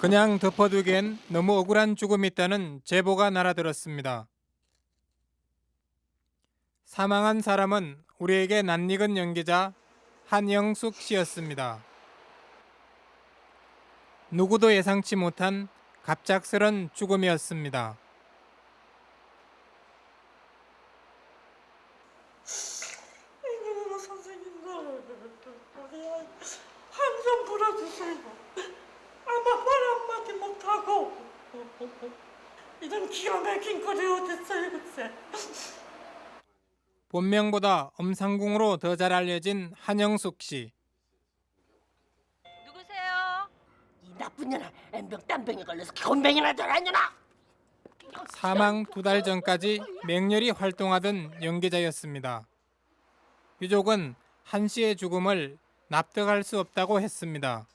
그냥 덮어두기엔 너무 억울한 죽음이 있다는 제보가 날아들었습니다. 사망한 사람은 우리에게 낯익은 연기자 한영숙 씨였습니다. 누구도 예상치 못한 갑작스런 죽음이었습니다. 이놈의 선생님들 우리 한좀 불어주세요 아마 말 한마디 못하고 이런 기가 막힌 꼴이 어딨어요 글쎄 본명보다 엄상궁으로 더 잘 알려진 한영숙 씨. 누구세요? 이 나쁜 년아 엠병 땀병에 걸려서 건병이나 돌아냐나 사망 두 달 전까지 맹렬히 활동하던 연기자였습니다. 유족은 한 씨의 죽음을 납득할 수 없다고 했습니다.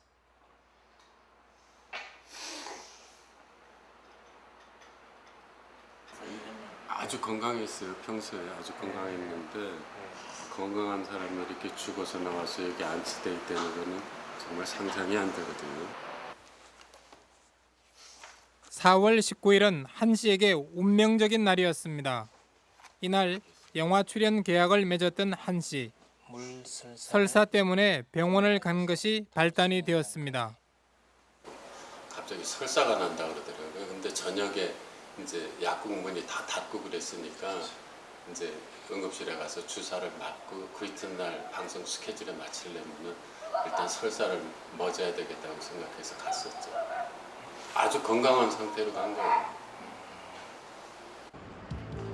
아주 건강했어요. 평소에 아주 건강했는데 건강한 사람이 이렇게 죽어서 나와서 여기 안치돼 있다는 거는 정말 상상이 안 되거든요. 4월 19일은 한 씨에게 운명적인 날이었습니다. 이날 영화 출연 계약을 맺었던 한 씨. 설사 때문에 병원을 간 것이 발단이 되었습니다. 갑자기 설사가 난다 그러더라고요. 근데 저녁에 이제 약국 문이 다 닫고 그랬으니까 이제 응급실에 가서 주사를 맞고 그 이튿날 방송 스케줄에 맞추려면 일단 설사를 멎어야 되겠다고 생각해서 갔었죠. 아주 건강한 상태로 간 거예요.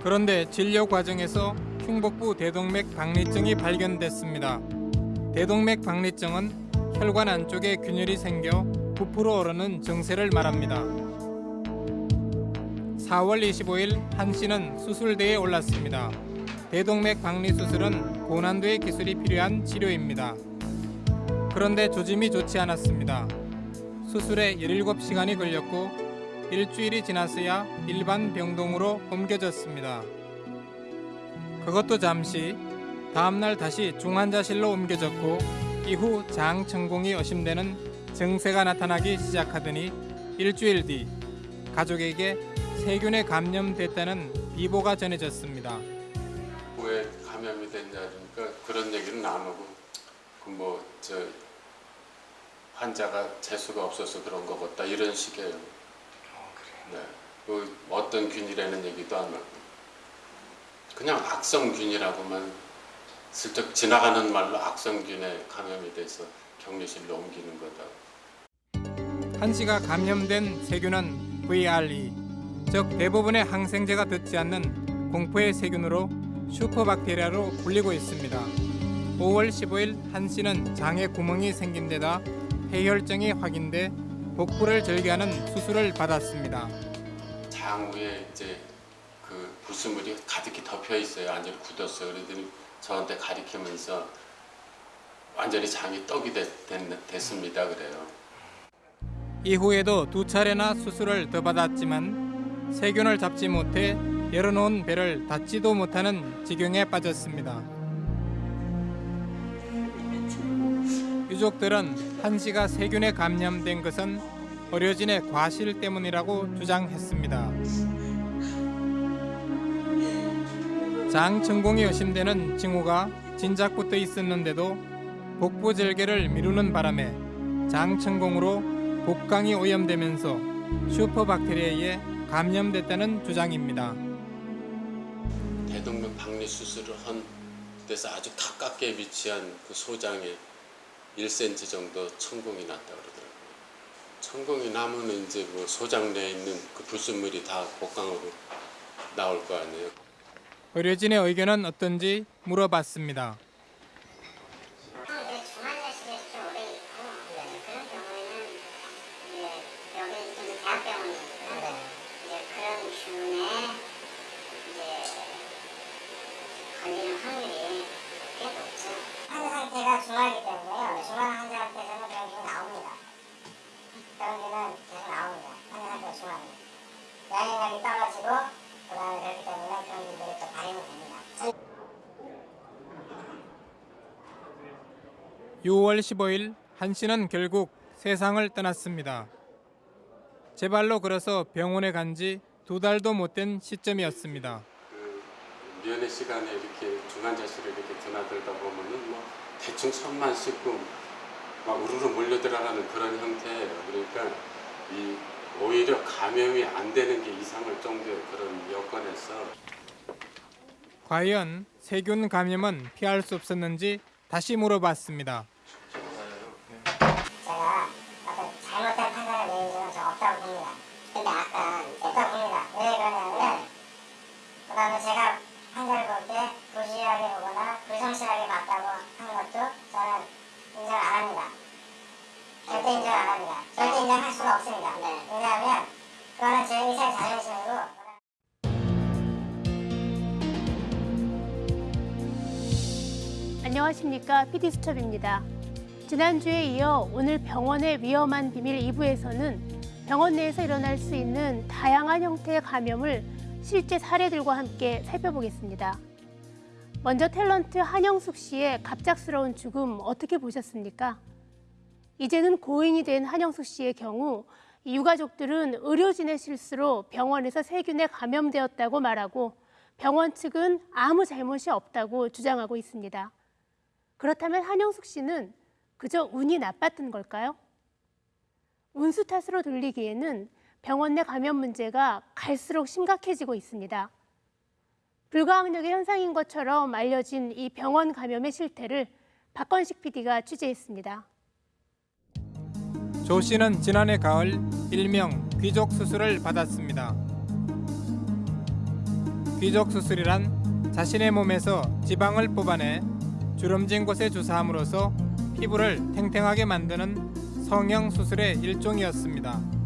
그런데 진료 과정에서 흉복부 대동맥 박리증이 발견됐습니다. 대동맥 박리증은 혈관 안쪽에 균열이 생겨 부풀어 오르는 증세를 말합니다. 4월 25일 한 씨는 수술대에 올랐습니다. 대동맥 박리 수술은 고난도의 기술이 필요한 치료입니다. 그런데 조짐이 좋지 않았습니다. 수술에 17시간이 걸렸고 일주일이 지났어야 일반 병동으로 옮겨졌습니다. 그것도 잠시 다음날 다시 중환자실로 옮겨졌고 이후 장천공이 의심되는 증세가 나타나기 시작하더니 일주일 뒤 가족에게 세균에 감염됐다는 비보가 전해졌습니다. 왜 감염이 됐냐니까 그런 얘기는 안 하고 그뭐저 환자가 재수가 없어서 그런 거 같다 이런 식이에요. 네. 그 어떤 균이라는 얘기도 안 하고 그냥 악성균이라고만 슬쩍 지나가는 말로 악성균에 감염이 돼서 격리실로 옮기는 거다. 한 씨가 감염된 세균은 VRE, 즉 대부분의 항생제가 듣지 않는 공포의 세균으로 슈퍼박테리아로 불리고 있습니다. 5월 15일 한 씨는 장에 구멍이 생긴 데다 폐혈증이 확인돼 복부를 절개하는 수술을 받았습니다. 장 위에 이제 그 불순물이 가득히 덮여 있어요. 완전히 굳었어요. 그러더니 저한테 가리키면서 완전히 장이 떡이 됐, 습니다 그래요. 이후에도 두 차례나 수술을 더 받았지만 세균을 잡지 못해 열어놓은 배를 닫지도 못하는 지경에 빠졌습니다. 유족들은 한 씨가 세균에 감염된 것은 어려진의 과실 때문이라고 주장했습니다. 장천공이 의심되는 징후가 진작부터 있었는데도 복부 절개를 미루는 바람에 장천공으로 복강이 오염되면서 슈퍼박테리아에 감염됐다는 주장입니다. 대동맥 박리 수술을 한 데서 아주 가깝게 위치한 그 소장에 1cm 정도 천공이 났다 그러더라고요. 천공이 나면 이제 뭐 소장 내에 있는 그 불순물이 다 복강으로 나올 거 아니에요. 의료진의 의견은 어떤지 물어봤습니다. 이제 중환자실에 좀 오래 있고 그런 경우에는 이제 여기 이제 대학병원이니까 이제 그런 균에 이제 걸리는 확률이 꽤 높죠. 환자 상태가 중하기 중한 환자한테서는 균이 나옵니다. 균은 계속 나옵니다. 환자 상태가 중합니다. 양행량이 떨어지고 그다음에 그렇기 때문에 그런 균들이 또 발현이 됩니다. 6월 15일 한 씨는 결국 세상을 떠났습니다. 제 발로 걸어서 병원에 간 지 두 달도 못 된 시점이었습니다. 그 면회 시간에 이렇게 중환자실에 이렇게 드나들다 보면은 뭐 대충 손만 씻고 막 우르르 몰려 들어가는 그런 형태예요. 그러니까 이 오히려 감염이 안 되는 게 이상할 정도의 그런 여건에서 과연 세균 감염은 피할 수 없었는지 다시 물어봤습니다. 제가 어떤 잘못된 판단을 내린 적은 저 없다고 봅니다. 근데 아까 없다고 봅니다. 왜 그러냐면 그 다음에 제가 환자를 볼 때 부실하게 보거나 불성실하게 봤다고 하는 것도 저는 인정 안 합니다. 절대 인정 안 합니다. 절대 인정할 수가 없습니다. 왜냐하면 그거는 제 의사의 자존심이고 안녕하십니까 PD수첩입니다. 지난주에 이어 오늘 병원의 위험한 비밀 2부에서는 병원 내에서 일어날 수 있는 다양한 형태의 감염을 실제 사례들과 함께 살펴보겠습니다. 먼저 탤런트 한영숙 씨의 갑작스러운 죽음 어떻게 보셨습니까? 이제는 고인이 된 한영숙 씨의 경우 이 유가족들은 의료진의 실수로 병원에서 세균에 감염되었다고 말하고 병원 측은 아무 잘못이 없다고 주장하고 있습니다. 그렇다면 한영숙 씨는 그저 운이 나빴던 걸까요? 운수 탓으로 돌리기에는 병원 내 감염 문제가 갈수록 심각해지고 있습니다. 불가항력의 현상인 것처럼 알려진 이 병원 감염의 실태를 박건식 PD가 취재했습니다. 조 씨는 지난해 가을 일명 귀족 수술을 받았습니다. 귀족 수술이란 자신의 몸에서 지방을 뽑아내 주름진 곳에 주사함으로써 피부를 탱탱하게 만드는 성형 수술의 일종이었습니다.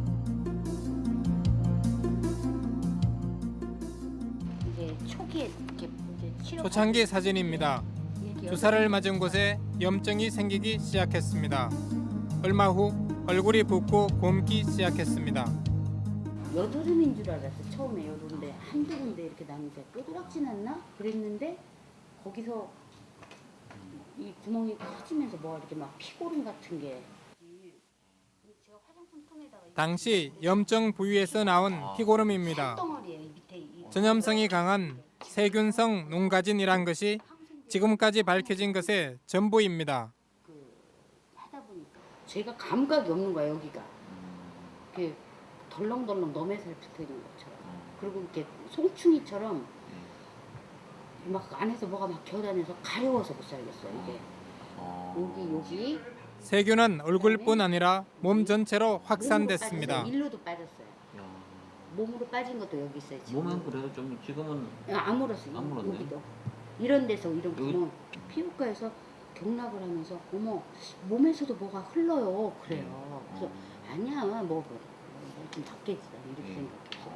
초창기 사진입니다. 주사를 맞은 곳에 염증이 생기기 시작했습니다. 얼마 후 얼굴이 붓고 곰기 시작했습니다. 여드름인 줄 알았어 처음에 여드름인데 한두 군데 이렇게 나는데 뾰드락진 않나 그랬는데 거기서 이 구멍이 커지면서 뭐가 이렇게 막 피고름 같은 게 제가 화장품 통에다가 이 당시 염증 부위에서 나온 피고름입니다. 이 전염성이 강한 세균성 농가진이란 것이 지금까지 밝혀진 것의 전부입니다. 제가 감각이 없는 거야 여기가. 이렇게 덜렁덜렁 너매살 붙어 있는 것처럼. 그리고 이렇게 송충이처럼 막 안에서 뭐가 막 기어다녀서 가려워서 못 살겠어 이게. 여기 여기. 세균은 얼굴뿐 아니라 몸 전체로 확산됐습니다. 일로도 빠졌어요 몸으로 빠진 것도 여기 있어요 지금. 몸은 그래도 좀 지금은 야, 안 물었어 안 물었네. 여기도. 이런 데서 이런 여기- 구멍 피부과에서 경락을 하면서 어머 몸에서도 뭐가 흘러요 그래요. 그래서 아니야 뭐좀 닦겠지 이렇게 음. 생각했어.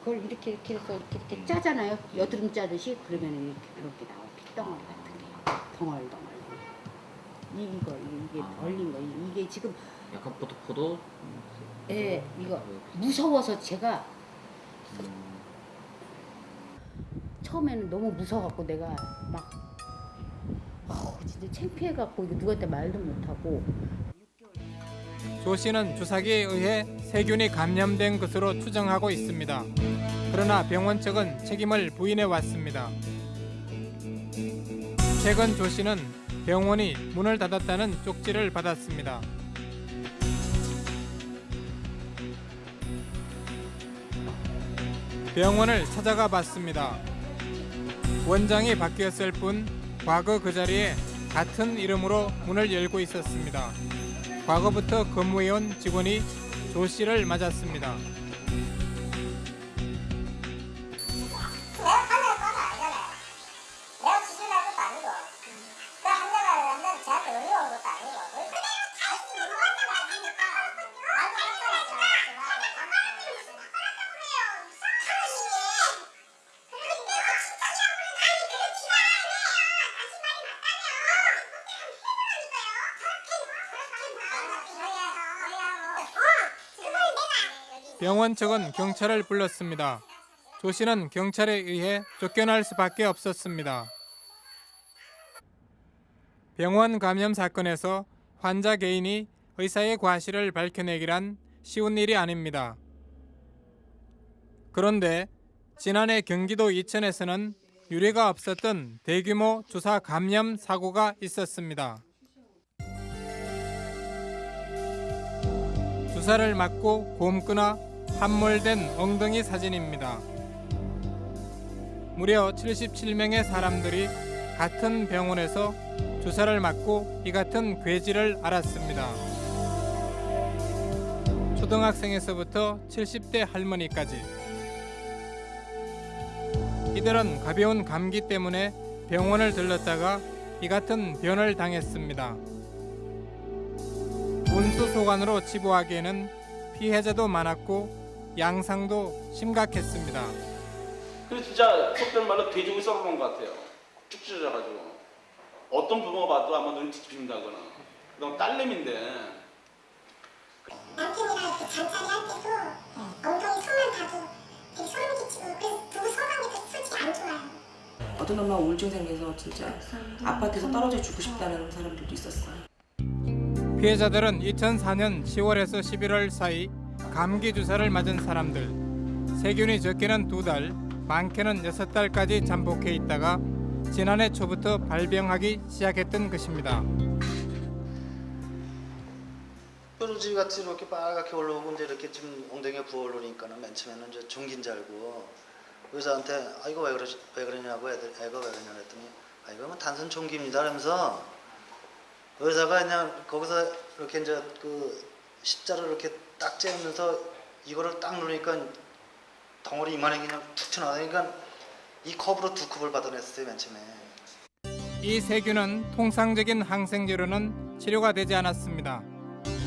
그걸 이렇게 이렇게 해서 이렇게, 이렇게 짜잖아요. 여드름 짜듯이 그러면 이렇게 그렇게 나와 핏덩어리 같은 게. 덩얼덩얼. 이- 이거 이게 아. 벌린 거. 이- 이게 지금 약간 포도포도 예 이거 무서워서 제가 음, 처음에는 너무 무서워갖고 내가 막 어, 진짜 창피해갖고 이거 누구한테 말도 못하고 조 씨는 주사기에 의해 세균이 감염된 것으로 추정하고 있습니다. 그러나 병원 측은 책임을 부인해 왔습니다. 최근 조 씨는 병원이 문을 닫았다는 쪽지를 받았습니다. 병원을 찾아가 봤습니다. 원장이 바뀌었을 뿐 과거 그 자리에 같은 이름으로 문을 열고 있었습니다. 과거부터 근무해온 직원이 조 씨를 맞았습니다. 병원 측은 경찰을 불렀습니다. 조 씨는 경찰에 의해 쫓겨날 수밖에 없었습니다. 병원 감염 사건에서 환자 개인이 의사의 과실을 밝혀내기란 쉬운 일이 아닙니다. 그런데 지난해 경기도 이천에서는 유례가 없었던 대규모 주사 감염 사고가 있었습니다. 주사를 맞고 곰거나 함몰된 엉덩이 사진입니다. 무려 77명의 사람들이 같은 병원에서 주사를 맞고 이 같은 괴질을 앓았습니다. 초등학생에서부터 70대 할머니까지 이들은 가벼운 감기 때문에 병원을 들렀다가 이 같은 변을 당했습니다. 운수소관으로 치부하기에는 피해자도 많았고 양상도 심각했습니다. 근데 진짜 속된 말로 돼지고기 썰어놓은 것 같아요. 쭉 찢어져가지고. 어떤 부모가 봐도 아마 눈이 뒤집힌다거나. 그다음 딸내미인데 남편이랑 이렇게 잔차리 할 때도 엉덩이 손만 봐도 되게 소름 끼치고 그래서 부부 서방이 솔직히 안 좋아요. 어떤 엄마 우울증 생겨서 진짜 아파트에서 떨어져 죽고 싶다는 사람들도 있었어요. 피해자들은 2004년 10월에서 11월 사이 감기 주사를 맞은 사람들 세균이 적게는 두 달, 많게는 여섯 달까지 잠복해 있다가 지난해 초부터 발병하기 시작했던 것입니다. 뾰루지 같이 이렇게 빨갛게 올라오고 이제 이렇게 좀 엉덩이가 부어 오르니까는 맨 처음에는 이제 종기인 줄 알고 의사한테 아 이거 왜 그러지 왜 그러냐고 애들 애가 왜 그러냐 그랬더니 아 이거 뭐 단순 종기입니다 하면서 의사가 그냥 거기서 이렇게 이제 그 십자를 이렇게 딱 재면서 이거를 딱 누르니까 덩어리 이만하게 그냥 툭 튀어나오니까 이 컵으로 두 컵을 받아냈어요 맨 처음에 이 세균은 통상적인 항생제로는 치료가 되지 않았습니다.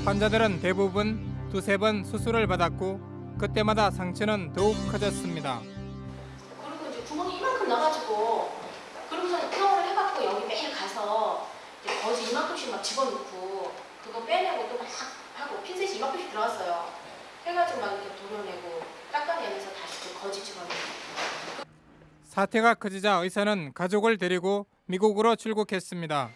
환자들은 대부분 두세 번 수술을 받았고 그때마다 상처는 더욱 커졌습니다. 그리고 이제 구멍이 이만큼 나가지고 그러고서 퇴원을 해갖고 여기 매일 가서 이제 거지 이만큼씩 막 집어넣고 그거 빼내고 또 막 하고 핀셋이 이만큼씩 들어왔어요. 해가지고 막 이렇게 도려내고 닦아내면서 다시 그 거지 집어넣고 사태가 커지자 의사는 가족을 데리고 미국으로 출국했습니다.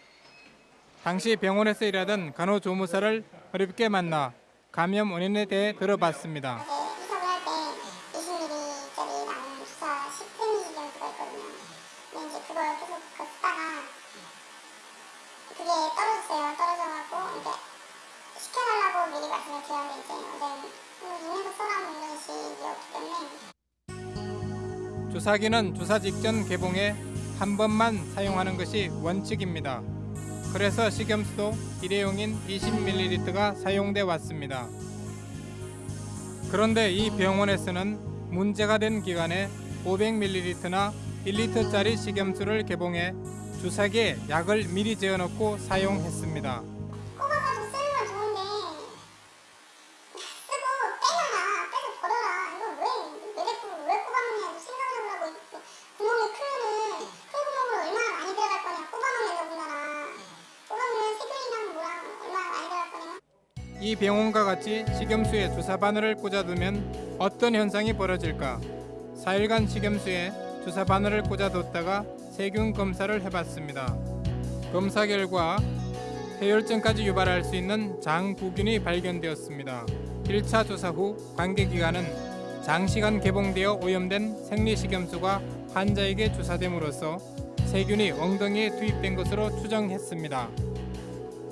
당시 병원에서 일하던 간호조무사를 어렵게 만나 감염 원인에 대해 들어봤습니다. 주사기는 주사 직전 개봉에 한 번만 사용하는 것이 원칙입니다. 그래서 식염수도 일회용인 20ml가 사용돼 왔습니다. 그런데 이 병원에서는 문제가 된 기간에 500ml나 1리터짜리 식염수를 개봉해 주사기에 약을 미리 재어넣고 사용했습니다. 꼽아가지고 쓰는 건 좋은데 쓰고 빼려나 빼서 버려라 이거 왜왜 자꾸 왜 꼽아놓냐고 생각을 해보라고 또 구멍이 크면은 큰 구멍으로 얼마나 많이 들어갈 거냐 꼽아놓는 더군다나 꼽아놓으면 세균이랑 뭐랑 얼마나 많이 들어갈 거냐 이 병원과 같이 식염수에 주사 바늘을 꽂아두면 어떤 현상이 벌어질까? 4일간 식염수에 주사 바늘을 꽂아뒀다가 세균 검사를 해봤습니다. 검사 결과 폐혈증까지 유발할 수 있는 장부균이 발견되었습니다. 1차 조사 후 관계기관은 장시간 개봉되어 오염된 생리식염수가 환자에게 주사됨으로써 세균이 엉덩이에 투입된 것으로 추정했습니다.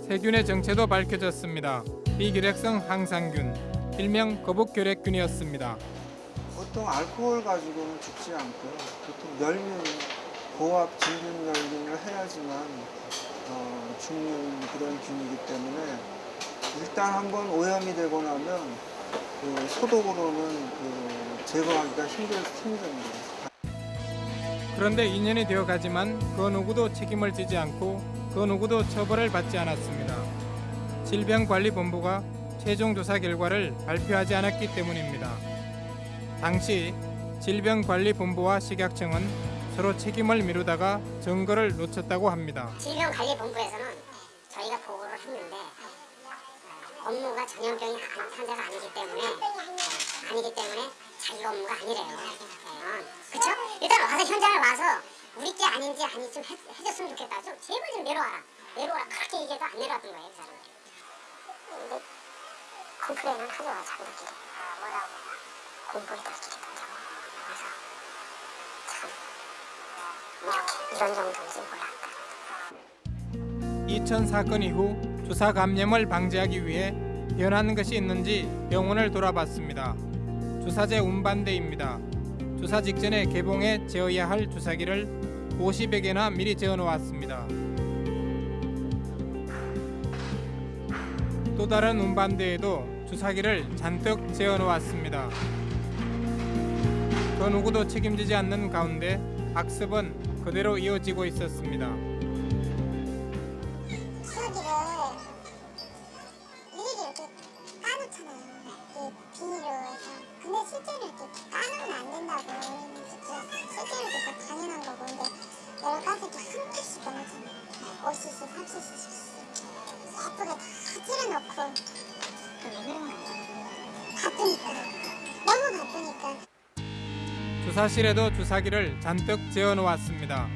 세균의 정체도 밝혀졌습니다. 비결핵성 항상균, 일명 거북결핵균이었습니다. 보통 알코올 가지고는 죽지 않고요. 보통 멸균, 고압 진균 멸균을 해야지만 어, 죽는 그런 균이기 때문에 일단 한번 오염이 되고 나면 그 소독으로는 그 제거하기가 힘들, 힘듭니다. 그런데 2년이 되어 가지만 그 누구도 책임을 지지 않고 그 누구도 처벌을 받지 않았습니다. 질병관리본부가 최종 조사 결과를 발표하지 않았기 때문입니다. 당시 질병관리본부와 식약청은 서로 책임을 미루다가 증거를 놓쳤다고 합니다. 질병관리본부에서는 저희가 보고를 했는데 업무가 전염병이 안- 환자가 아니기 때문에 어, 아니기 때문에 자기 업무가 아니래요. 어, 그쵸? 일단 와서 현장을 와서 우리 게 아닌지 아닌지 좀 해, 해줬으면 좋겠다. 좀 제발 좀 내려와라. 내려와라. 그렇게 얘기해도 안 내려왔던 거예요, 그 사람들이. 컴플레인을 하더라고 자기들끼리 뭐라고 공무원들끼리 된다고 그래서 참 이렇게 이런 정도인지 몰랐다 2000 사건 이후 주사 감염을 방지하기 위해 변한 것이 있는지 병원을 돌아봤습니다. 주사제 운반대입니다. 주사 직전에 개봉해 재어야 할 주사기를 50여 개나 미리 재어 놓았습니다. 또 다른 운반대에도 주사기를 잔뜩 재어 놓았습니다. 그 누구도 책임지지 않는 가운데 악습은 그대로 이어지고 있었습니다. 주사실에도 주사기를 잔뜩 재어 놓았습니다.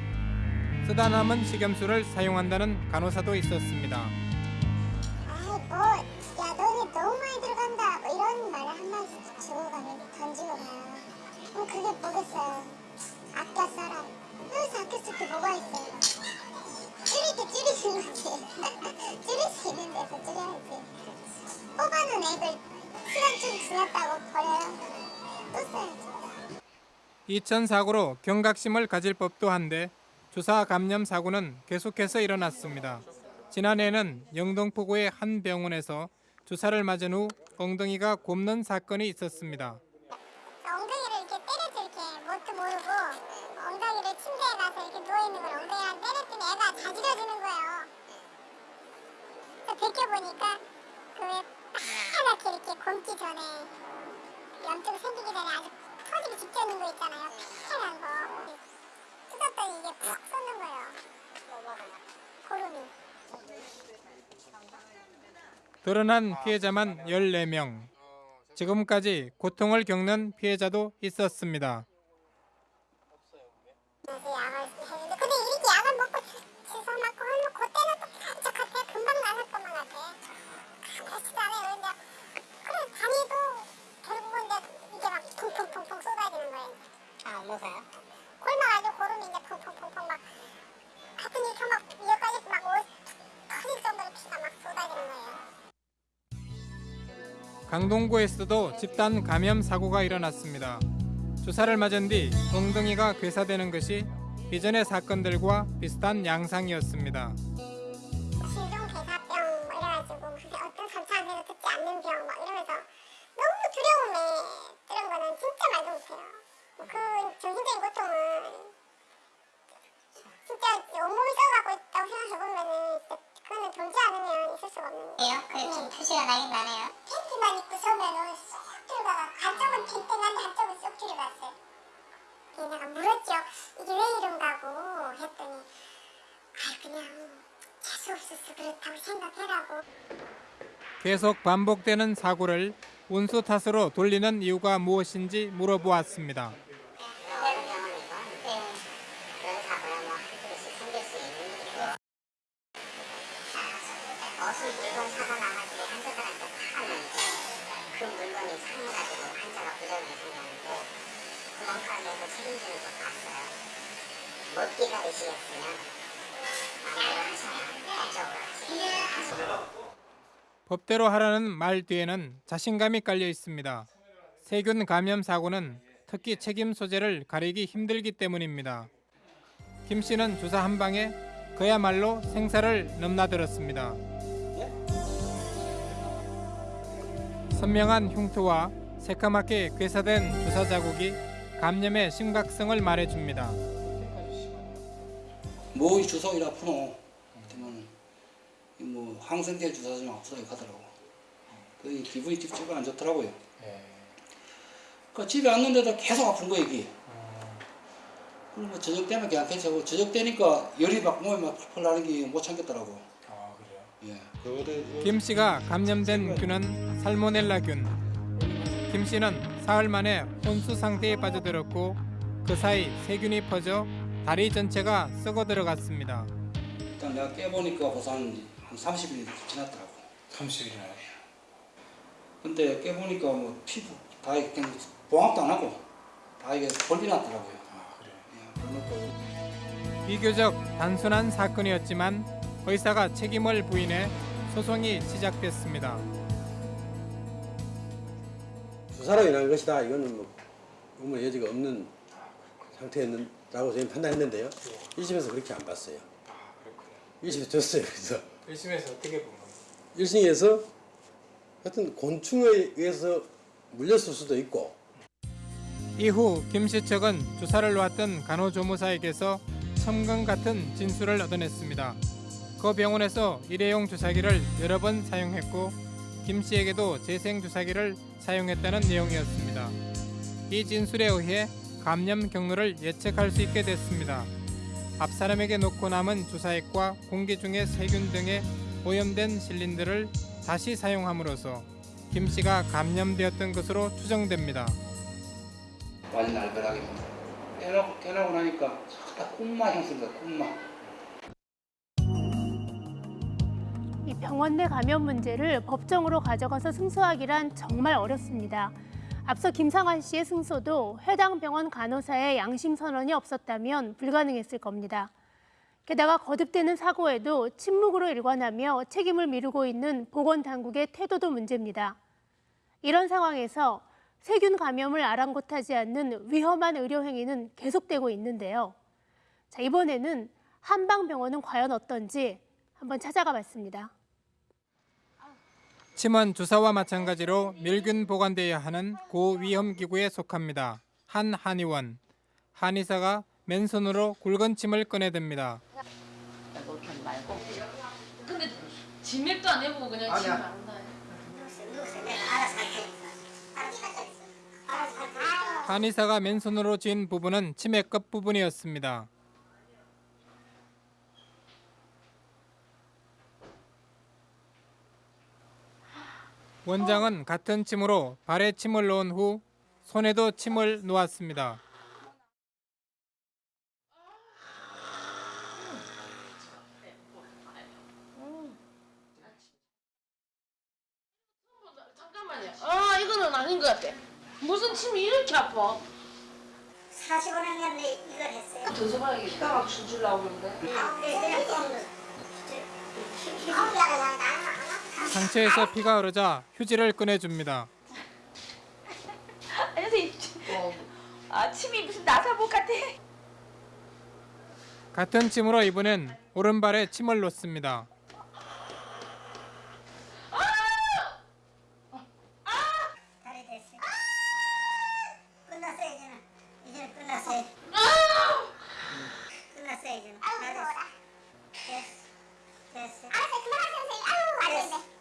쓰다 남은 식염수를 사용한다는 간호사도 있었습니다. 2000 사고로 경각심을 가질 법도 한데 주사 감염 사고는 계속해서 일어났습니다. 지난해에는 영등포구의 한 병원에서 주사를 맞은 후 엉덩이가 곱는 사건이 있었습니다. 엉덩이를 이렇게 때려서 이렇게 뭣도 모르고 엉덩이를 침대에 가서 이렇게 누워있는 걸 엉덩이랑 때렸더니 애가 자지러지는 거예요. 벗겨보니까 그왜 파랗게 이렇게 곰기 전에 염증 생기기 전에 아주 터지기 직전인 거 있잖아요. 파란 거. 뜯었더니 이게 푹 쏟는 거예요. 드러난 피해자만 14명. 지금까지 고통을 겪는 피해자도 있었습니다. 강동구에서도 집단 감염 사고가 일어났습니다. 주사를 맞은 뒤 엉덩이가 괴사되는 것이 이전의 사건들과 비슷한 양상이었습니다. 계속 반복되는 사고를 운수 탓으로 돌리는 이유가 무엇인지 물어보았습니다. 그런 경험이고 그런 사고야 뭐 한두 생길 수 있는 일이고 어수 물건 사다 나가지고 환자들한테 파면 그 물건이 상해가지고 환자가 부정이 생겼는데 구멍가게 해서 책임지는 것 봤어요. 못 기다리시겠으면 마음대로 하셔야 이쪽으로 하시면 법대로 하라는 말 뒤에는 자신감이 깔려 있습니다. 세균 감염 사고는 특히 책임 소재를 가리기 힘들기 때문입니다. 김 씨는 주사 한 방에 그야말로 생사를 넘나들었습니다. 선명한 흉터와 새까맣게 괴사된 주사 자국이 감염의 심각성을 말해줍니다. 뭐이 주사위 아프노? 뭐 항생제 주사 좀 아프다고 하더라고. 그 기분이 찝찝 안 좋더라고요. 그 집에 왔는데도 계속 아픈 거 이게. 그럼 뭐 저녁 때면 괜찮고 저녁 때니까 열이 막 몸에 막 펄펄 나는 게 못 참겠더라고. 아 그래요? 예. 김 씨가 감염된 균은 살모넬라균. 김 씨는 사흘 만에 혼수 상태에 빠져들었고 그 사이 세균이 퍼져 다리 전체가 썩어 들어갔습니다. 일단 내가 깨보니까 벌써 한, 한 30일이 지났더라고. 30일이나 근데 깨보니까 뭐 피부 다 이렇게 봉합도 안 하고 다 이게 벌리 났더라고요. 아 그래. 비교적 단순한 사건이었지만 의사가 책임을 부인해 소송이 시작됐습니다. 주사로 인한 것이다. 이거는 뭐 의문의 여지가 없는 상태였다고 저희는 판단했는데요. 1심에서 그렇게 안 봤어요. 1심에서 졌어요. 그래서 1심에서 어떻게 본 겁니까? 1심에서 하여튼 곤충에 의해서 물렸을 수도 있고 이후 김씨 측은 주사를 놓았던 간호조무사에게서 첨강 같은 진술을 얻어냈습니다. 그 병원에서 일회용 주사기를 여러 번 사용했고 김 씨에게도 재생 주사기를 사용했다는 내용이었습니다. 이 진술에 의해 감염 경로를 예측할 수 있게 됐습니다. 앞 사람에게 놓고 남은 주사액과 공기 중의 세균 등의 오염된 실린더를 다시 사용함으로써 김 씨가 감염되었던 것으로 추정됩니다. 완전 날벼락이 깨나고, 깨나고 나니까 다 콧마 향수입니다. 콧마. 이 병원 내 감염 문제를 법정으로 가져가서 승소하기란 정말 어렵습니다. 앞서 김상환 씨의 승소도 해당 병원 간호사의 양심 선언이 없었다면 불가능했을 겁니다. 게다가 거듭되는 사고에도 침묵으로 일관하며 책임을 미루고 있는 보건당국의 태도도 문제입니다. 이런 상황에서 세균 감염을 아랑곳하지 않는 위험한 의료 행위는 계속되고 있는데요. 자, 이번에는 한방병원은 과연 어떤지 한번 찾아가 봤습니다. 침은 주사와 마찬가지로 멸균 보관되어야 하는 고위험 기구에 속합니다. 한 한의원 한의사가 맨손으로 굵은 침을 꺼내듭니다. 그렇게 말고. 근데 진맥도 안 해보고 그냥 아니야. 바른다. 한의사가 맨손으로 지은 부분은 치매 끝 부분이었습니다. 원장은 같은 침으로 발에 침을 놓은 후 손에도 침을 놓았습니다. 잠깐만요. 아 이거는 아닌 것 같아. 무슨 침이 이렇게 아파? 45년 전에 이걸 했어요. 더 줘봐야겠다. 피가 막 줄줄 나오는데. 그냥 좀 상처에서 피가 흐르자 휴지를 꺼내줍니다. 아니 선생님 아 침이 무슨 나사복 같아 같은 침으로 이번엔 오른발에 침을 놓습니다. 다리 됐어. 끝났어요 이제는. 이제는 끝났어요. 끝났어요 이제는. 다 됐어. 됐어. 됐어. 알았어 그만하세요 선생님. 아유 안 된대.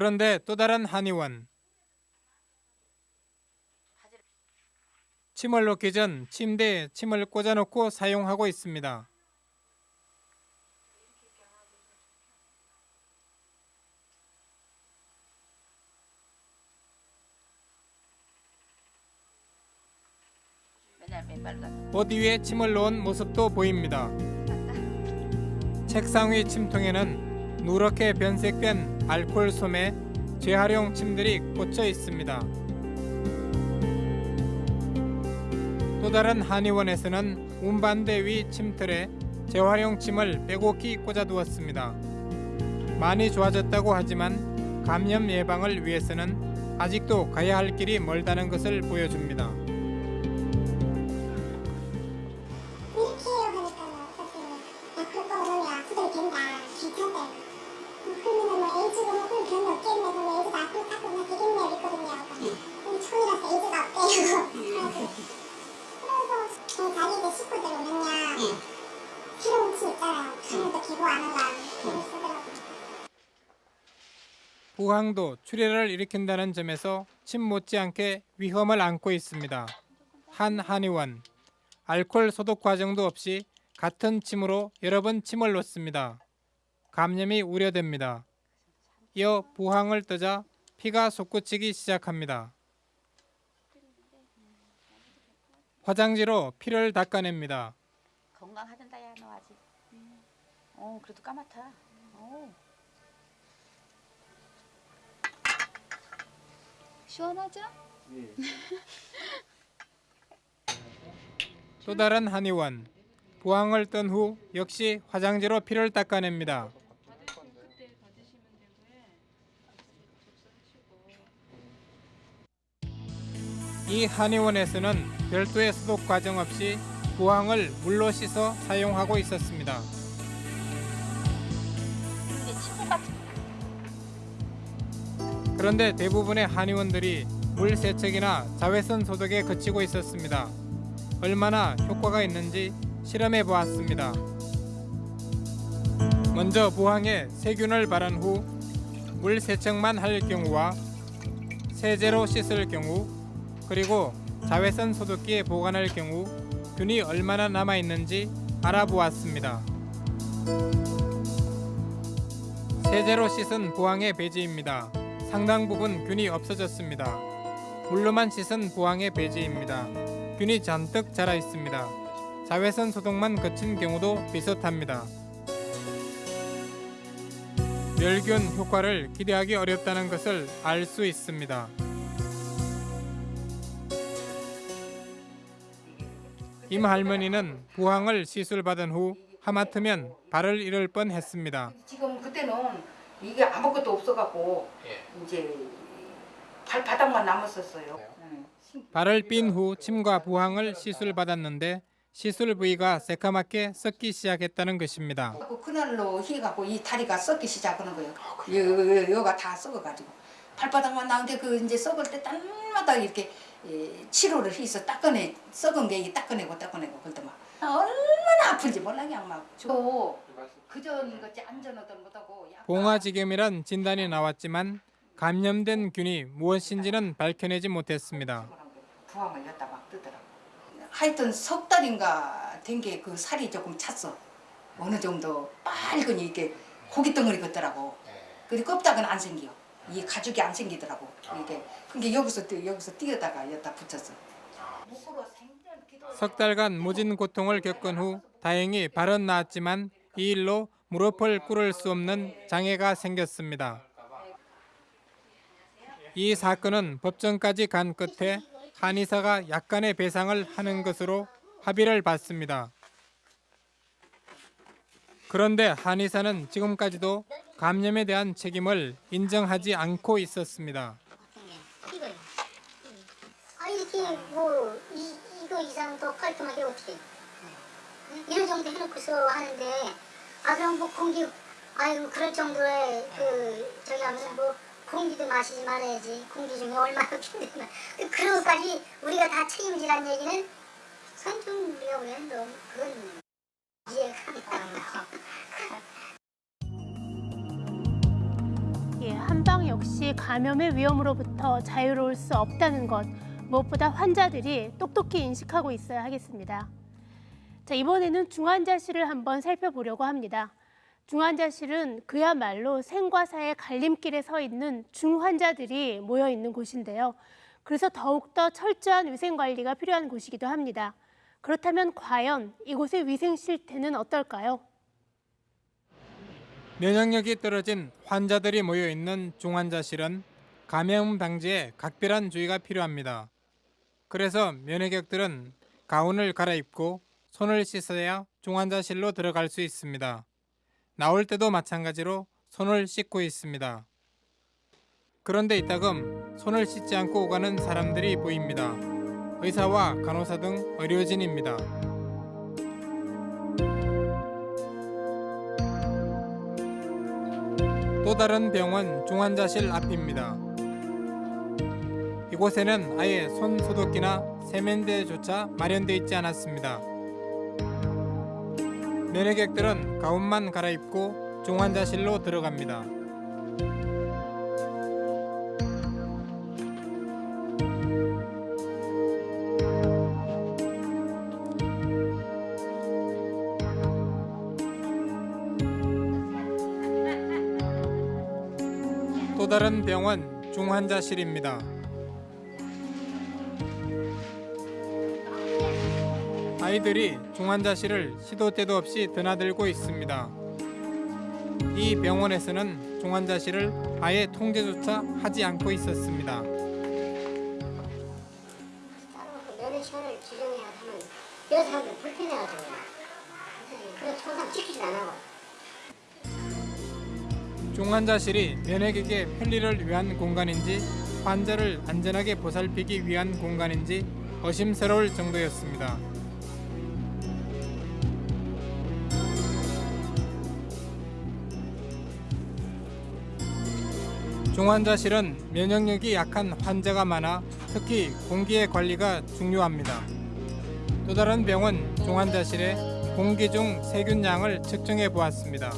그런데 또 다른 한의원. 침을 놓기 전 침대에 침을 꽂아놓고 사용하고 있습니다. 옷 위에 침을 놓은 모습도 보입니다. 책상 위 침통에는 누렇게 변색된 알코올 솜에 재활용 침들이 꽂혀 있습니다. 또 다른 한의원에서는 운반대 위 침틀에 재활용 침을 빼곡히 꽂아두었습니다. 많이 좋아졌다고 하지만 감염 예방을 위해서는 아직도 가야 할 길이 멀다는 것을 보여줍니다. 항도 출혈을 일으킨다는 점에서 침 못지않게 위험을 안고 있습니다. 한 한의원 알코올 소독 과정도 없이 같은 침으로 여러 번 침을 놓습니다. 감염이 우려됩니다. 이어 부항을 뜨자 피가 솟구치기 시작합니다. 화장지로 피를 닦아냅니다. 건강하단다 야 너 아직 어 그래도 까맣다 어 시원하죠? 또 다른 한의원. 부항을 뜬 후 역시 화장지로 피를 닦아냅니다. 이 한의원에서는 별도의 소독 과정 없이 부항을 물로 씻어 사용하고 있었습니다. 그런데 대부분의 한의원들이 물 세척이나 자외선 소독에 그치고 있었습니다. 얼마나 효과가 있는지 실험해 보았습니다. 먼저 부항에 세균을 바른 후 물 세척만 할 경우와 세제로 씻을 경우 그리고 자외선 소독기에 보관할 경우 균이 얼마나 남아 있는지 알아보았습니다. 세제로 씻은 부항의 배지입니다. 상당 부분 균이 없어졌습니다. 물로만 씻은 부항의 배지입니다. 균이 잔뜩 자라 있습니다. 자외선 소독만 거친 경우도 비슷합니다. 멸균 효과를 기대하기 어렵다는 것을 알 수 있습니다. 임 할머니는 부항을 시술받은 후 하마터면 발을 잃을 뻔했습니다. 지금 그때는 이게 아무것도 없어갖고 이제 발바닥만 남았었어요. 응. 발을 삔 후 침과 부항을 시술받았는데 시술 부위가 새까맣게 썩기 시작했다는 것입니다. 그 그날로 해갖고 이 다리가 썩기 시작하는 거예요. 여, 여, 여가 다 썩어가지고 발바닥만 나오는데 그 이제 썩을 때 땀마다 이렇게 예, 치료를 해서 닦아내 썩은 게 닦아내고 닦아내고 그럴 막 얼마나 아픈지 몰라 그냥 막. 저 그전 것지 안전하던 것하고 약- 봉화지겸이란 진단이 나왔지만 감염된 균이 무엇인지는 밝혀내지 못했습니다. 부항을 였다 막 뜨더라고. 하여튼 석 달인가 된 게 그 살이 조금 찼어. 어느 정도 빨간이 이렇게 고기 덩어리 같더라고. 근데 껍데기는 안 생겨. 이 가죽이 안 생기더라고. 이게 그게 여기서 뛰- 여기서 뛰어다가 여기다 붙였어. 석 달간 무진 고통을 겪은 후 다행히 발은 나았지만 이 일로 무릎을 꿇을 수 없는 장애가 생겼습니다. 이 사건은 법정까지 간 끝에 한의사가 약간의 배상을 하는 것으로 합의를 봤습니다. 그런데 한의사는 지금까지도 감염에 대한 책임을 인정하지 않고 있었습니다. 아뭐 이, 이거 이상 더 깔끔하게 어떻게 이런 정도 해놓고서 하는데 아 그럼 뭐 공기 아유 그럴 정도의 그 저기 하면 뭐 공기도 마시지 말아야지 공기 중에 얼마나 힘들나 그런 것까지 우리가 다 책임지란 얘기는 그건 좀 우리가 보면 너무 그건 이해가 안 가. 예, 한방 역시 감염의 위험으로부터 자유로울 수 없다는 것 무엇보다 환자들이 똑똑히 인식하고 있어야 하겠습니다. 자, 이번에는 중환자실을 한번 살펴보려고 합니다. 중환자실은 그야말로 생과 사의 갈림길에 서 있는 중환자들이 모여 있는 곳인데요. 그래서 더욱더 철저한 위생 관리가 필요한 곳이기도 합니다. 그렇다면 과연 이곳의 위생 실태는 어떨까요? 면역력이 떨어진 환자들이 모여 있는 중환자실은 감염 방지에 각별한 주의가 필요합니다. 그래서 면역력들은 가운을 갈아입고 손을 씻어야 중환자실로 들어갈 수 있습니다. 나올 때도 마찬가지로 손을 씻고 있습니다. 그런데 이따금 손을 씻지 않고 오가는 사람들이 보입니다. 의사와 간호사 등 의료진입니다. 또 다른 병원 중환자실 앞입니다. 이곳에는 아예 손 소독기나 세면대조차 마련되어 있지 않았습니다. 면회객들은 가운만 갈아입고 중환자실로 들어갑니다. 또 다른 병원 중환자실입니다. 아이들이 종환자실을 시도 때도 없이 드나들고 있습니다. 이 병원에서는 중환자실을 아예 통제조차 하지 않고 있었습니다. 면회처를 지정해야 하면 여러 사람들 불편해가지고 그래서 항상 지키질 안 하고 중환자실이 면회객의 편리를 위한 공간인지 환자를 안전하게 보살피기 위한 공간인지 의심스러울 정도였습니다. 중환자실은 면역력이 약한 환자가 많아 특히 공기의 관리가 중요합니다. 또 다른 병원 중환자실에 공기 중 세균량을 측정해 보았습니다.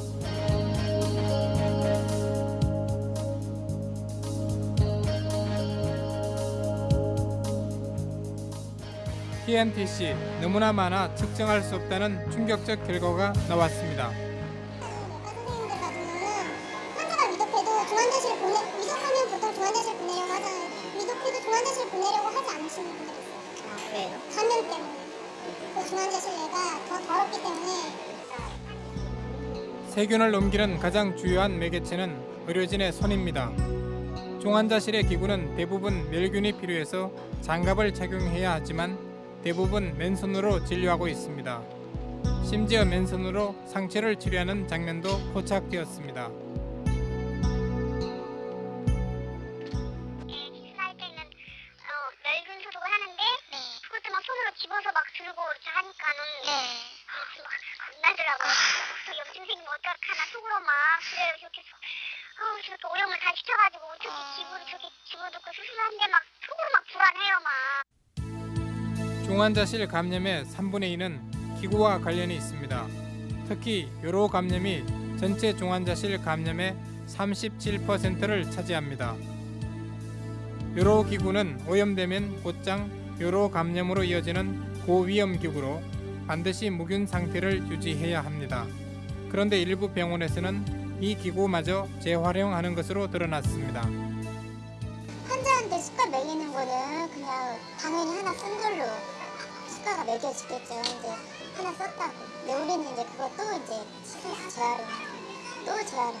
TNTC 너무나 많아 측정할 수 없다는 충격적 결과가 나왔습니다. 보통 중환자실 보내려고 하잖아요. 위독해도 중환자실 보내려고 하지 않으시는 분들 있어요. 아, 왜요? 감염 때문에. 그 중환자실 내가 더 더럽기 때문에 세균을 옮기는 가장 주요한 매개체는 의료진의 손입니다. 중환자실의 기구는 대부분 멸균이 필요해서 장갑을 착용해야 하지만 대부분 맨손으로 진료하고 있습니다. 심지어 맨손으로 상처를 치료하는 장면도 포착되었습니다. 저렇게 어, 저렇게 오염을 다 시켜가지고 어떻게 집으로 저렇게 집어넣고 수술하는데 막 속으로 막 불안해요 막. 중환자실 감염의 3분의 2는 기구와 관련이 있습니다. 특히 요로 감염이 전체 중환자실 감염의 37%를 차지합니다. 요로 기구는 오염되면 곧장 요로 감염으로 이어지는 고위험 기구로 반드시 무균 상태를 유지해야 합니다. 그런데 일부 병원에서는 이 기구마저 재활용하는 것으로 드러났습니다. 환자한테 수가 매기는 거는 그냥 당연히 하나 쓴 걸로 수가가 매겨지겠죠. 이제 하나 썼다고. 근데 우리는 이제 그것도 이제 스트레스 재활용, 또 재활용.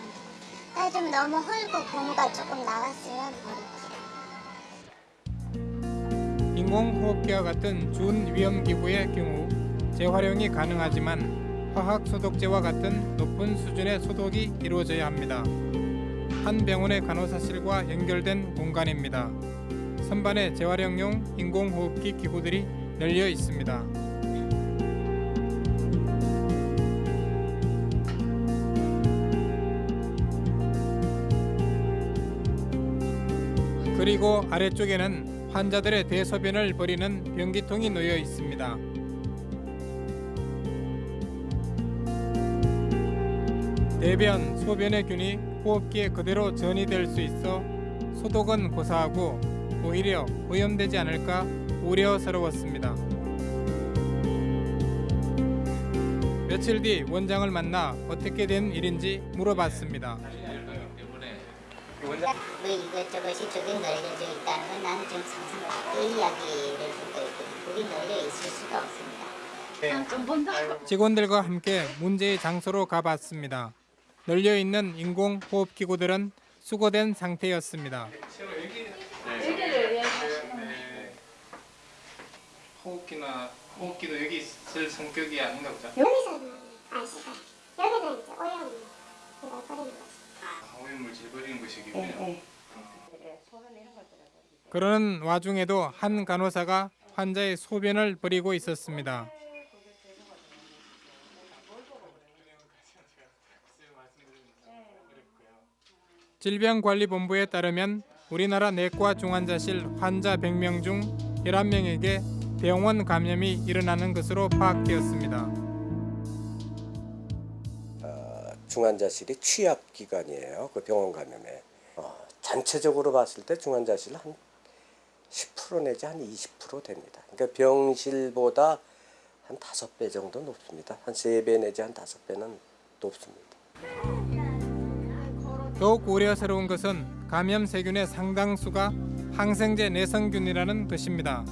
아, 좀 너무 헐고 고무가 조금 나갔으면 버리고. 인공호흡기와 같은 준위험 기구의 경우 재활용이 가능하지만 화학 소독제와 같은 높은 수준의 소독이 이루어져야 합니다. 한 병원의 간호사실과 연결된 공간입니다. 선반에 재활용용 인공호흡기 기구들이 널려 있습니다. 그리고 아래쪽에는 환자들의 대소변을 버리는 변기통이 놓여 있습니다. 대변, 소변의 균이 호흡기에 그대로 전이될 수 있어 소독은 고사하고 오히려 오염되지 않을까 우려스러웠습니다. 며칠 뒤 원장을 만나 어떻게 된 일인지 물어봤습니다. 뭐 이것저것이 저기 널려져 있다는 건 나는 좀 상상 그 이야기를 듣고 있거든. 거기 널려 있을 수가 없습니다. 좀 본다. 직원들과 함께 문제의 장소로 가봤습니다. 널려 있는 인공 호흡 기구들은 수거된 상태였습니다. 호흡기나 호흡기도 여기 있을 성격이 아닌가 보죠. 여기서는 아시다. 여기는 이제 오염 버리는 거지. 오염물 재버리는 것이군요. 그러는 와중에도 한 간호사가 환자의 소변을 버리고 있었습니다. 질병관리본부에 따르면 우리나라 내과 중환자실 환자 100명 중 11명에게 병원 감염이 일어나는 것으로 파악되었습니다. 중환자실이 취약 기관이에요. 그 병원 감염에. 어, 전체적으로 봤을 때 중환자실 한 10% 내지 한 20% 됩니다. 그러니까 병실보다 한 5배 정도 높습니다. 한 3배 내지 한 5배는 높습니다. 더욱 우려스러운 것은 감염 세균의 상당수가 항생제 내성균이라는 것입니다.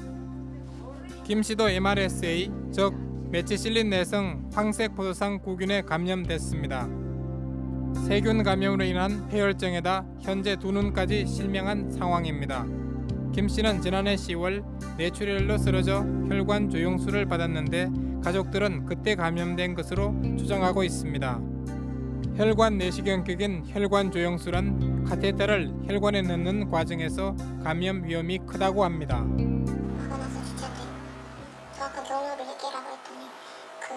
김 씨도 MRSA, 즉 메치실린 내성 황색 포도상 구균에 감염됐습니다. 세균 감염으로 인한 폐혈증에다 현재 두 눈까지 실명한 상황입니다. 김 씨는 지난해 10월 뇌출혈로 쓰러져 혈관 조영술을 받았는데 가족들은 그때 감염된 것으로 주장하고 있습니다. 혈관 내시경격인 혈관 조영술은 카테터를 혈관에 넣는 과정에서 감염 위험이 크다고 합니다. 저 아까 경로를 얘기라고 했더니 그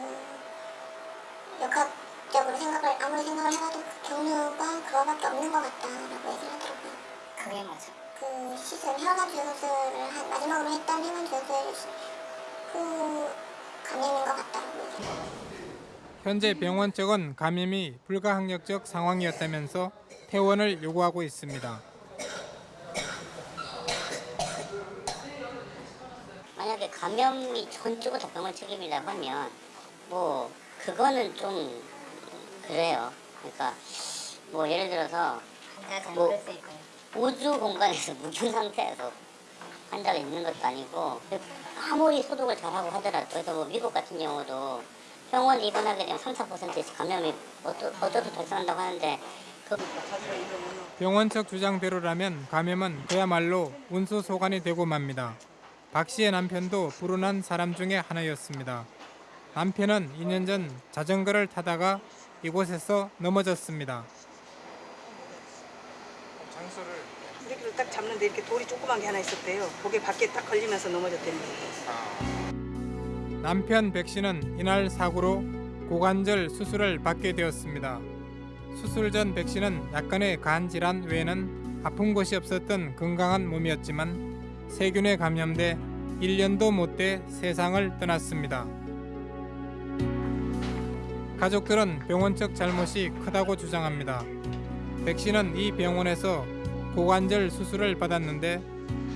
역학적으로 생각을 아무리 생각을 해봐도 그 경로가 그거밖에 없는 것 같다라고 얘기를 하더라고요. 그게 맞아. 그 시술 혈관 조영술을 한 마지막으로 했던 혈관 조영술 그 감염인 것 같다라고 얘기를. 현재 병원 측은 감염이 불가항력적 상황이었다면서 퇴원을 요구하고 있습니다. 만약에 감염이 전적으로 다 병원 책임이라고 하면 뭐 그거는 좀 그래요. 그러니까 뭐 예를 들어서 뭐 우주 공간에서 묵힌 상태에서 환자가 있는 것도 아니고 아무리 소독을 잘하고 하더라도 그래서 뭐 미국 같은 경우도 병원 입원하게 되면 3, 4%씩 감염이 어쩌, 어쩌도 발생한다고 하는데 그 병원 측 주장대로라면 감염은 그야말로 운수 소관이 되고 맙니다. 박 씨의 남편도 불운한 사람 중에 하나였습니다. 남편은 2년 전 자전거를 타다가 이곳에서 넘어졌습니다. 장소를 이렇게 딱 잡는데 이렇게 돌이 조그만 게 하나 있었대요. 거기 밖에 딱 걸리면서 넘어졌대요. 남편 백 씨는 이날 사고로 고관절 수술을 받게 되었습니다. 수술 전 백 씨는 약간의 간 질환 외에는 아픈 곳이 없었던 건강한 몸이었지만 세균에 감염돼 1년도 못돼 세상을 떠났습니다. 가족들은 병원 측 잘못이 크다고 주장합니다. 백 씨는 이 병원에서 고관절 수술을 받았는데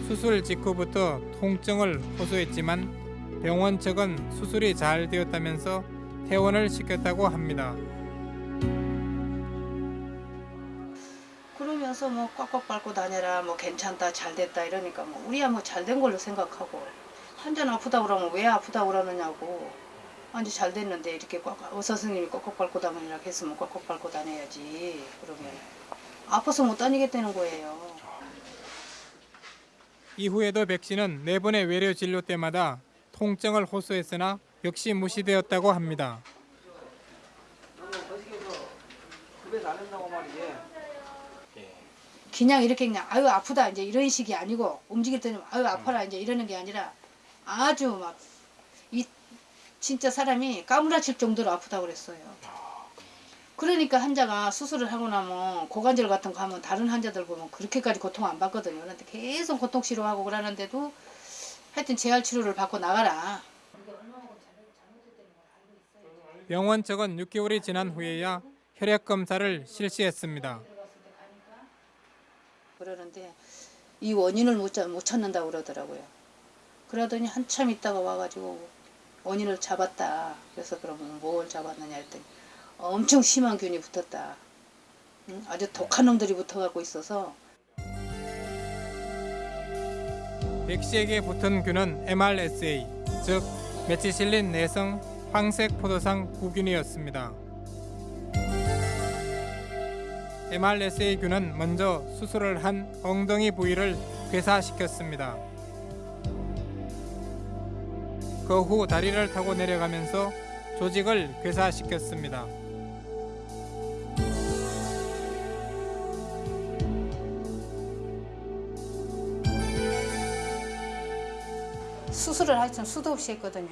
수술 직후부터 통증을 호소했지만 병원 측은 수술이 잘 되었다면서 퇴원을 시켰다고 합니다. 그러면서 뭐 꽉꽉 밟고 다녀라 뭐 괜찮다 잘 됐다 이러니까 뭐 우리야 뭐 잘 된 걸로 생각하고 한잔 아프다 그러면 왜 아프다 그러느냐고 아니 잘 됐는데 이렇게 꽉 의사 선생님이 꽉꽉 밟고 다니라 했으면 꽉꽉 밟고 다녀야지 그러면 아파서 못 다니겠다는 거예요. 이후에도 백 씨는 네 번의 외래 진료 때마다 통증을 호소했으나 역시 무시되었다고 합니다. 그냥 이렇게 그냥 아유 아프다 이제 이런 식이 아니고 움직일 때는 아유 아파라 이제 이러는 게 아니라 아주 막 이 진짜 사람이 까무라칠 정도로 아프다고 그랬어요. 그러니까 환자가 수술을 하고 나면 고관절 같은 거 하면 다른 환자들 보면 그렇게까지 고통 안 받거든요. 그런데 계속 고통 치료하고 그러는데도 하여튼 재활 치료를 받고 나가라. 병원 측은 6개월이 지난 후에야 혈액 검사를 실시했습니다. 그러는데 이 원인을 못, 잡- 못 찾는다고 그러더라고요. 그러더니 한참 있다가 와가지고 원인을 잡았다. 그래서 그러면 뭘 잡았느냐 했더니 엄청 심한 균이 붙었다. 응? 아주 독한 놈들이 붙어갖고 있어서 백 씨에게 붙은 균은 MRSA, 즉 메치실린 내성 황색 포도상 구균이었습니다. MRSA균은 먼저 수술을 한 엉덩이 부위를 괴사시켰습니다. 그 후 다리를 타고 내려가면서 조직을 괴사시켰습니다. 수술을 하여튼 수도 없이 했거든요.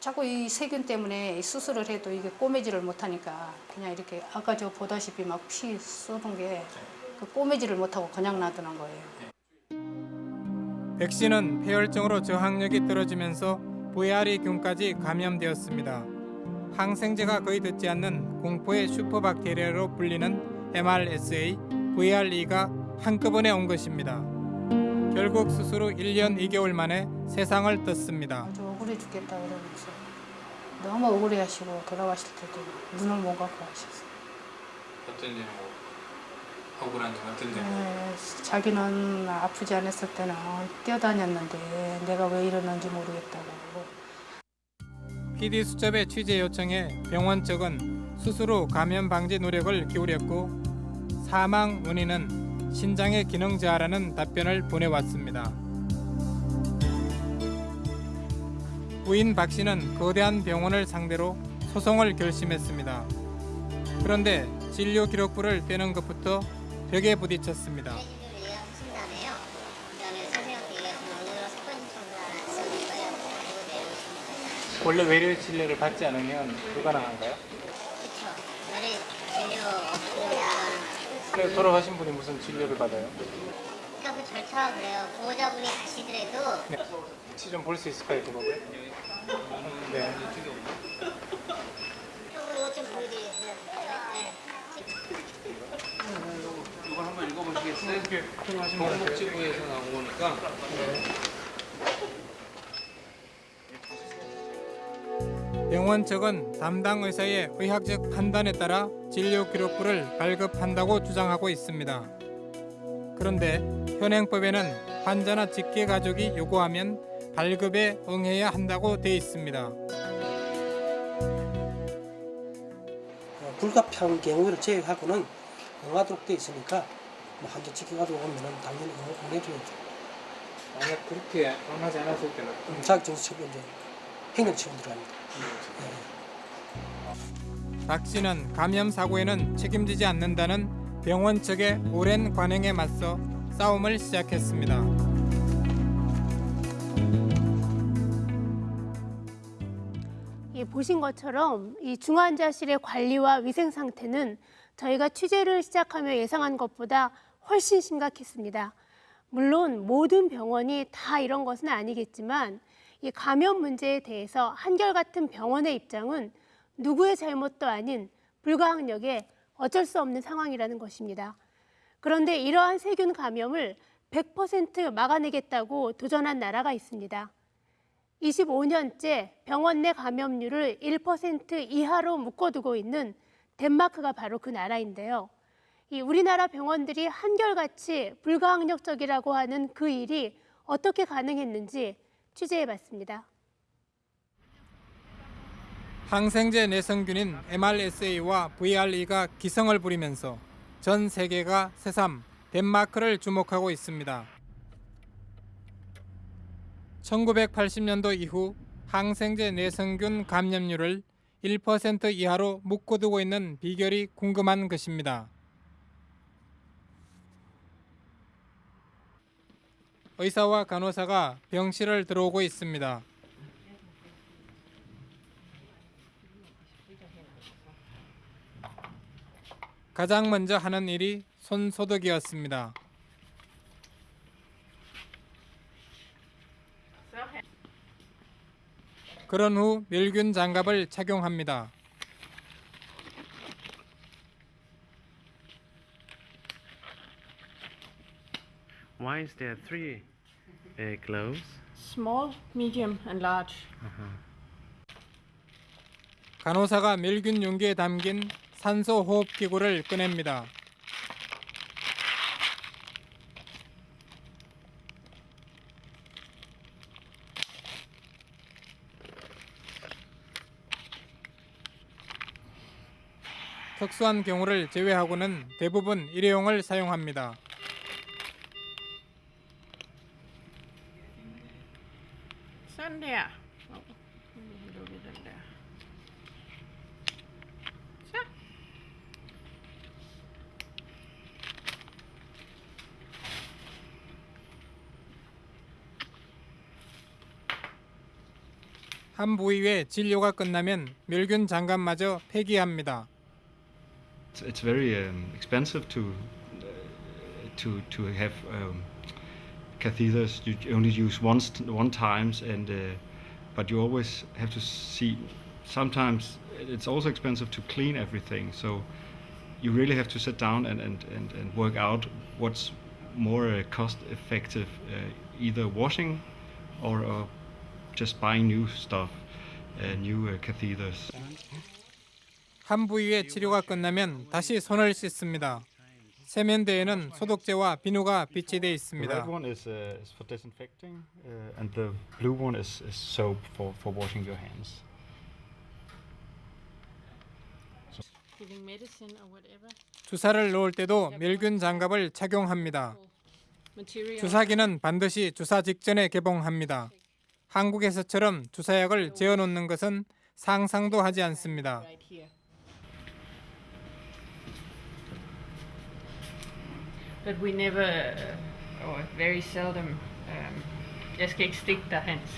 자꾸 이 세균 때문에 이 수술을 해도 이게 꼬매지를 못하니까 그냥 이렇게 아까 저 보다시피 막 피 쏟은 게 그 꼬매지를 못하고 그냥 놔두는 거예요. 백 씨는 폐혈증으로 저항력이 떨어지면서 VRE균까지 감염되었습니다. 항생제가 거의 듣지 않는 공포의 슈퍼박테리아로 불리는 MRSA, VRE가 한꺼번에 온 것입니다. 결국 후 1년 2개월 만에 세상을 떴습니다. 아주 억울해 죽겠다 그러면서 너무 억울해 하시고 돌아가실 때도 눈을 못 감고 하셨어요. 어떤 점 억울한 점 어떤 네, 자기는 아프지 않았을 때는 뛰어다녔는데 내가 왜 이러는지 모르겠다고. PD 수첩의 취재 요청에 병원 측은 수술 후 감염 방지 노력을 기울였고 사망 원인은 신장의 기능 저하라는 답변을 보내왔습니다. 부인 박 씨는 거대한 병원을 상대로 소송을 결심했습니다. 그런데 진료 기록부를 떼는 것부터 벽에 부딪혔습니다. 원래 외래 진료를 받지 않으면 불가능한가요? 그렇죠. 원래 진료 없으면 그래 돌아가신 분이 무슨 진료를 받아요? 그러니까 그 절차가 그래요. 보호자분이 가시더라도 네. 혹시 좀 볼 수 있을까요, 그 법을? 음, 네. 이거 좀 보여드리겠어요. 네. 이거 한번 읽어보시겠어요? 같아요. 보건복지부에서 나온 거니까. 병원 측은 담당 의사의 의학적 판단에 따라 진료 기록부를 발급한다고 주장하고 있습니다. 그런데 현행법에는 환자나 직계 가족이 요구하면 발급에 응해야 한다고 돼 있습니다. 어, 불가피한 경우를 제외하고는 응하도록 돼 있으니까 뭐 한도 지켜가지고 오면은 당연히 응해줘야죠. 만약 그렇게 응하지 않았을 때는 자격정지 처분 이제 행정처분 들어갑니다. 박 씨는 감염 사고에는 책임지지 않는다는 병원 측의 오랜 관행에 맞서 싸움을 시작했습니다. 이 보신 것처럼 이 중환자실의 관리와 위생 상태는 저희가 취재를 시작하며 예상한 것보다 훨씬 심각했습니다. 물론 모든 병원이 다 이런 것은 아니겠지만 이 감염 문제에 대해서 한결같은 병원의 입장은 누구의 잘못도 아닌 불가항력에 어쩔 수 없는 상황이라는 것입니다. 그런데 이러한 세균 감염을 100% 막아내겠다고 도전한 나라가 있습니다. 25년째 병원 내 감염률을 1% 이하로 묶어두고 있는 덴마크가 바로 그 나라인데요. 이 우리나라 병원들이 한결같이 불가항력적이라고 하는 그 일이 어떻게 가능했는지 취재해봤습니다. 항생제 내성균인 MRSA와 VRE가 기성을 부리면서 전 세계가 새삼 덴마크를 주목하고 있습니다. 1980년도 이후 항생제 내성균 감염률을 1% 이하로 묶어두고 있는 비결이 궁금한 것입니다. 의사와 간호사가 병실을 들어오고 있습니다. 가장 먼저 하는 일이 손 소독이었습니다. 그런 후 멸균 장갑을 착용합니다. Why is there three uh, gloves? Small, medium, and large. 간호사가 멸균 용기에 담긴 산소 호흡 기구를 꺼냅니다. 특수한 경우를 제외하고는 대부분 일회용을 사용합니다. 한 부위의 진료가 끝나면 멸균 장갑마저 폐기합니다. It's, it's very um, expensive to uh, to to have um, catheters. You only use once one times, and uh, but you always have to see. Sometimes it's also expensive to clean everything. So you really have to sit down and and, and, and work out what's more uh, cost effective, uh, either washing or uh, just buying new stuff, uh, new uh, catheters. 한 부위의 치료가 끝나면 다시 손을 씻습니다. 세면대에는 소독제와 비누가 비치돼 The 있습니다. red one is, uh, is for disinfecting, uh, and the blue one is, is soap for, for washing your hands. giving medicine or whatever. 주사를 놓을 때도 멸균 장갑을 착용합니다. 주사기는 반드시 주사 직전에 개봉합니다. 한국에서처럼 주사약을 재어 놓는 것은 상상도 하지 않습니다. Right here. But we never, uh, or very seldom, um, jeg skal ikke stikke dig, Hans.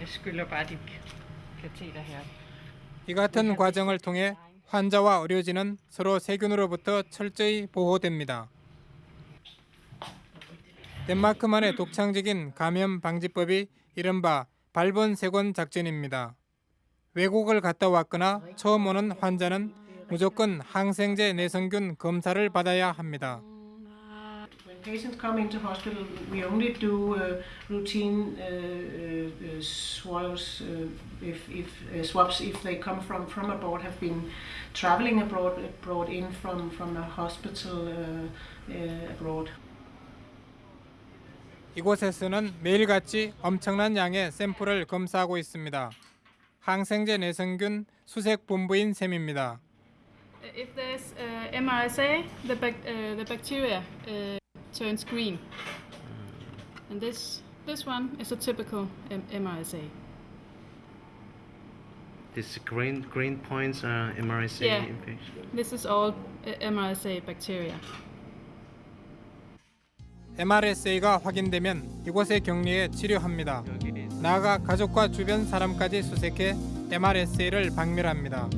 Jeg skylder bare dit kateter her. 이 같은 과정을 통해 환자와 의료진은 서로 세균으로부터 철저히 보호됩니다. 덴마크만의 독창적인 감염 방지법이 이른바 발본 세권 작전입니다. 외국을 갔다 왔거나 처음 오는 환자는 무조건 항생제 내성균 검사를 받아야 합니다. Patients come into hospital, we only do uh, routine uh, uh, uh, swabs uh, if, if uh, swabs if they come from, from abroad, have been traveling abroad, brought in from from a hospital uh, uh, abroad. 이곳에서는 매일같이 엄청난 양의 샘플을 검사하고 있습니다. 항생제 내성균 수색 본부인 셈입니다. If there's uh, MRSA, the, bac- uh, the bacteria uh, turns green. And this, this one is a typical MRSA. These green green points are MRSA Yeah. infection. This is all uh, MRSA bacteria. MRSA가 확인되면 이곳에 격리해 치료합니다. 나아가 가족과 주변 사람까지 수색해 MRSA를 박멸합니다.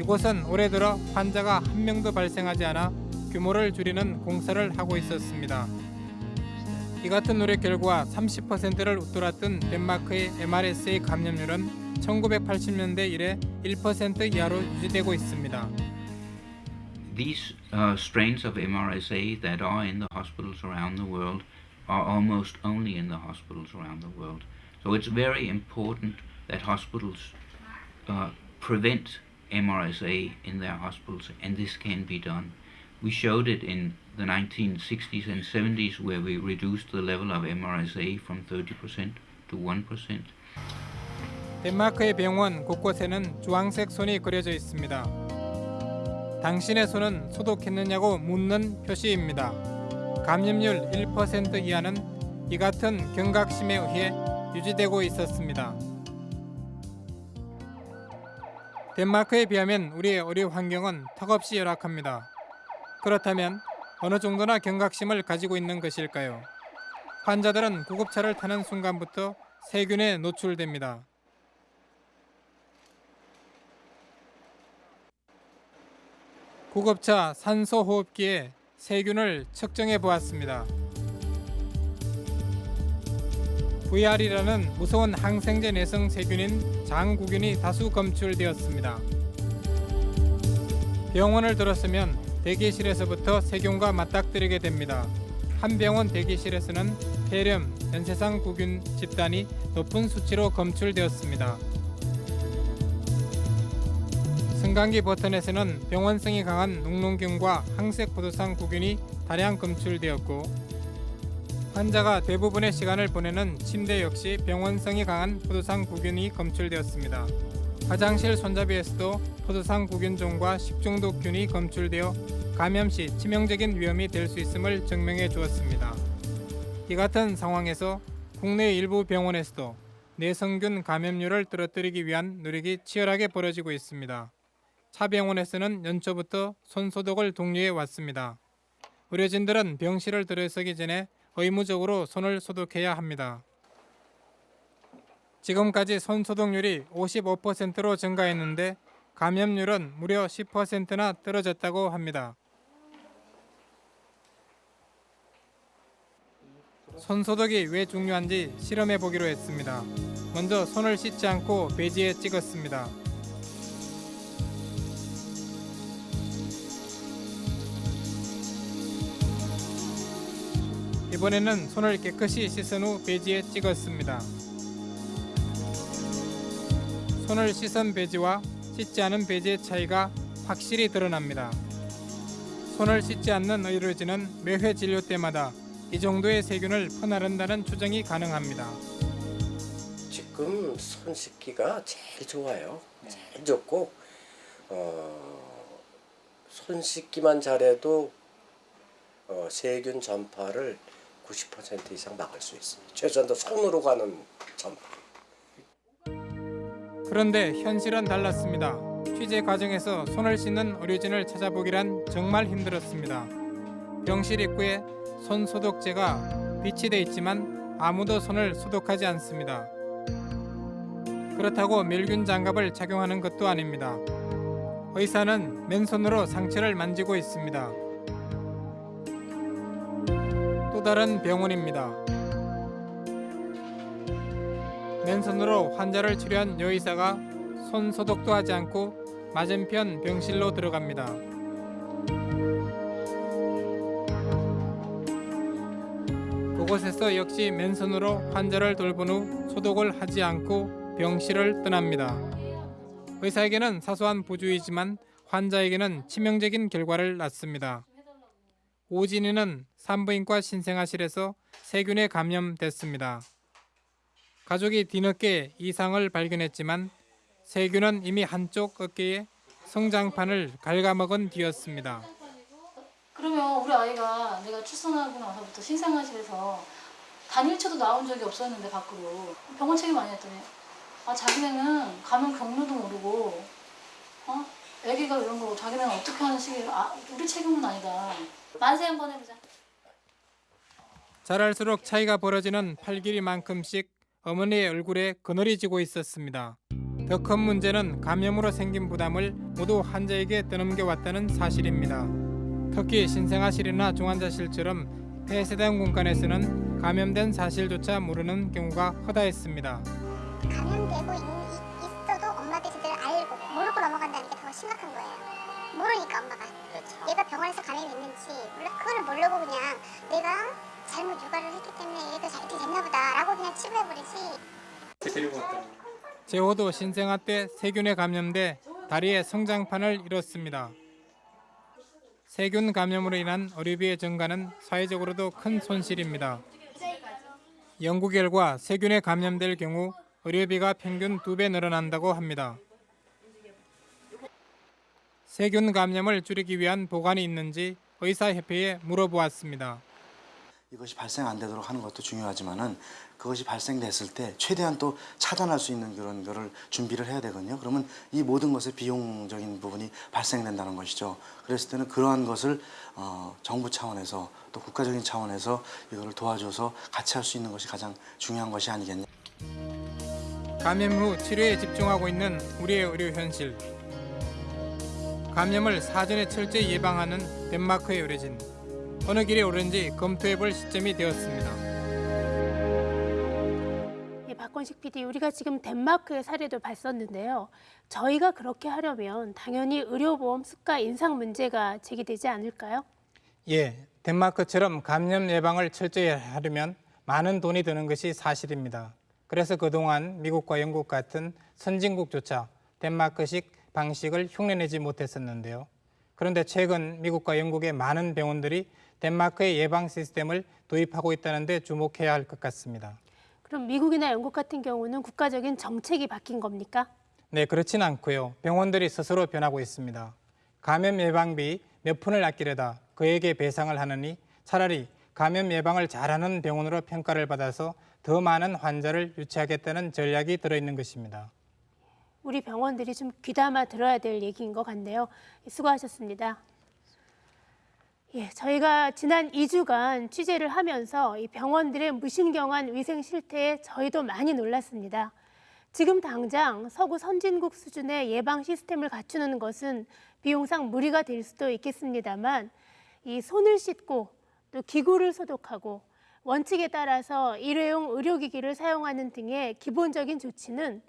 이곳은 올해 들어 환자가 한 명도 발생하지 않아 규모를 줄이는 공사를 하고 있었습니다. 이 같은 노력 결과 30%를 웃돌았던 덴마크의 MRSA 감염률은 1980년대 이래 1% 이하로 유지되고 있습니다. These uh, strains of MRSA that are in the hospitals around the world are almost only in the hospitals around the world. So it's very important that hospitals uh, prevent MRSA in their hospitals, and this can be done. We showed it in the 1960s and 70s where we reduced the level of MRSA from 30% to 1%. 덴마크의 병원 곳곳에는 주황색 손이 그려져 있습니다. 당신의 손은 소독했느냐고 묻는 표시입니다. 감염률 1% 이하는 이 같은 경각심에 의해 유지되고 있었습니다. 덴마크에 비하면 우리의 의료 환경은 턱없이 열악합니다. 그렇다면 어느 정도나 경각심을 가지고 있는 것일까요? 환자들은 구급차를 타는 순간부터 세균에 노출됩니다. 구급차 산소호흡기에 세균을 측정해 보았습니다. VR이라는 무서운 항생제 내성 세균인 장구균이 다수 검출되었습니다. 병원을 들었으면 대기실에서부터 세균과 맞닥뜨리게 됩니다. 한 병원 대기실에서는 폐렴, 연쇄상 구균 집단이 높은 수치로 검출되었습니다. 승강기 버튼에서는 병원성이 강한 녹농균과 항색 포도상 구균이 다량 검출되었고 환자가 대부분의 시간을 보내는 침대 역시 병원성이 강한 포도상 구균이 검출되었습니다. 화장실 손잡이에서도 포도상 구균종과 식중독균이 검출되어 감염 시 치명적인 위험이 될 수 있음을 증명해 주었습니다. 이 같은 상황에서 국내 일부 병원에서도 내성균 감염률을 떨어뜨리기 위한 노력이 치열하게 벌어지고 있습니다. 차 병원에서는 연초부터 손 소독을 독려해 왔습니다. 의료진들은 병실을 들어서기 전에 의무적으로 손을 소독해야 합니다. 지금까지 손 소독률이 55%로 증가했는데 감염률은 무려 10%나 떨어졌다고 합니다. 손 소독이 왜 중요한지 실험해 보기로 했습니다. 먼저 손을 씻지 않고 배지에 찍었습니다. 이번에는 손을 깨끗이 씻은 후 배지에 찍었습니다. 손을 씻은 배지와 씻지 않은 배지의 차이가 확실히 드러납니다. 손을 씻지 않는 의료진은 매회 진료 때마다 이 정도의 세균을 퍼나른다는 추정이 가능합니다. 지금 손 씻기가 제일 좋아요. 제일 좋고 어, 손 씻기만 잘해도 어, 세균 전파를 90% 이상 막을 수 있습니다. 최소한도 손으로 가는 전파. 그런데 현실은 달랐습니다. 취재 과정에서 손을 씻는 의료진을 찾아보기란 정말 힘들었습니다. 병실 입구에 손 소독제가 비치돼 있지만 아무도 손을 소독하지 않습니다. 그렇다고 멸균 장갑을 착용하는 것도 아닙니다. 의사는 맨손으로 상처를 만지고 있습니다. 또 다른 병원입니다. 맨손으로 환자를 치료한 여의사가 손 소독도 하지 않고 맞은편 병실로 들어갑니다. 그곳에서 역시 맨손으로 환자를 돌본 후 소독을 하지 않고 병실을 떠납니다. 의사에게는 사소한 부주의지만 환자에게는 치명적인 결과를 낳습니다. 오진이는 산부인과 신생아실에서 세균에 감염됐습니다. 가족이 뒤늦게 이상을 발견했지만 세균은 이미 한쪽 어깨에 성장판을 갉아먹은 뒤였습니다. 그러면 우리 아이가 내가 출산하고 나서부터 신생아실에서 단일체도 나온 적이 없었는데 밖으로 병원 책임 많이 했더니 아 자기네는 감염 경로도 모르고 어? 애기가 이런 거 자기네는 어떻게 하는 식이 아 우리 책임은 아니다. 만세 한번 해보자. 자랄수록 차이가 벌어지는 팔길이만큼씩 어머니의 얼굴에 그늘이 지고 있었습니다. 더 큰 문제는 감염으로 생긴 부담을 모두 환자에게 떠넘겨 왔다는 사실입니다. 특히 신생아실이나 중환자실처럼 폐세대 공간에서는 감염된 사실조차 모르는 경우가 허다했습니다. 감염되고 있, 있어도 엄마들이 제대로 알고 모르고 넘어간다는 게 더 심각한 거예요. 모르니까 엄마가 얘가 병원에서 감염이 있는지 그거를 모르고 그냥 내가 잘못 육아를 했기 때문에 얘가 잘 됐나 보다라고 그냥 치부해버리지. 제호도 신생아 때 세균에 감염돼 다리의 성장판을 잃었습니다. 세균 감염으로 인한 의료비의 증가는 사회적으로도 큰 손실입니다. 연구 결과 세균에 감염될 경우 의료비가 평균 두 배 늘어난다고 합니다. 세균 감염을 줄이기 위한 보관이 있는지 의사협회에 물어보았습니다. 이것이 발생 안 되도록 하는 것도 중요하지만은 그것이 발생됐을 때 최대한 또 차단할 수 있는 그런 거를 준비를 해야 되거든요. 그러면 이 모든 것의 비용적인 부분이 발생된다는 것이죠. 그랬을 때는 그러한 것을 어, 정부 차원에서 또 국가적인 차원에서 이거를 도와줘서 같이 할 수 있는 것이 가장 중요한 것이 아니겠냐. 감염 후 치료에 집중하고 있는 우리의 의료 현실. 감염을 사전에 철저히 예방하는 덴마크의 의료진. 어느 길에 오른지 검토해볼 시점이 되었습니다. 예, 박건식 PD, 우리가 지금 덴마크의 사례도 봤었는데요. 저희가 그렇게 하려면 당연히 의료보험 수가 인상 문제가 제기되지 않을까요? 예, 덴마크처럼 감염 예방을 철저히 하려면 많은 돈이 드는 것이 사실입니다. 그래서 그동안 미국과 영국 같은 선진국조차 덴마크식 방식을 흉내내지 못했었는데요. 그런데 최근 미국과 영국의 많은 병원들이 덴마크의 예방 시스템을 도입하고 있다는 데 주목해야 할 것 같습니다. 그럼 미국이나 영국 같은 경우는 국가적인 정책이 바뀐 겁니까? 네, 그렇진 않고요. 병원들이 스스로 변하고 있습니다. 감염 예방비 몇 푼을 아끼려다 그에게 배상을 하느니 차라리 감염 예방을 잘하는 병원으로 평가를 받아서 더 많은 환자를 유치하겠다는 전략이 들어있는 것입니다. 우리 병원들이 좀 귀담아 들어야 될 얘기인 것 같네요. 수고하셨습니다. 예, 저희가 지난 2주간 취재를 하면서 이 병원들의 무신경한 위생 실태에 저희도 많이 놀랐습니다. 지금 당장 서구 선진국 수준의 예방 시스템을 갖추는 것은 비용상 무리가 될 수도 있겠습니다만 이 손을 씻고 또 기구를 소독하고 원칙에 따라서 일회용 의료기기를 사용하는 등의 기본적인 조치는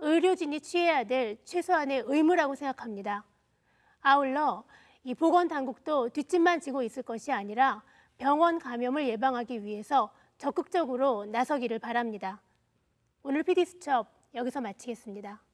의료진이 취해야 될 최소한의 의무라고 생각합니다. 아울러 이 보건 당국도 뒷짐만 지고 있을 것이 아니라 병원 감염을 예방하기 위해서 적극적으로 나서기를 바랍니다. 오늘 PD수첩 여기서 마치겠습니다.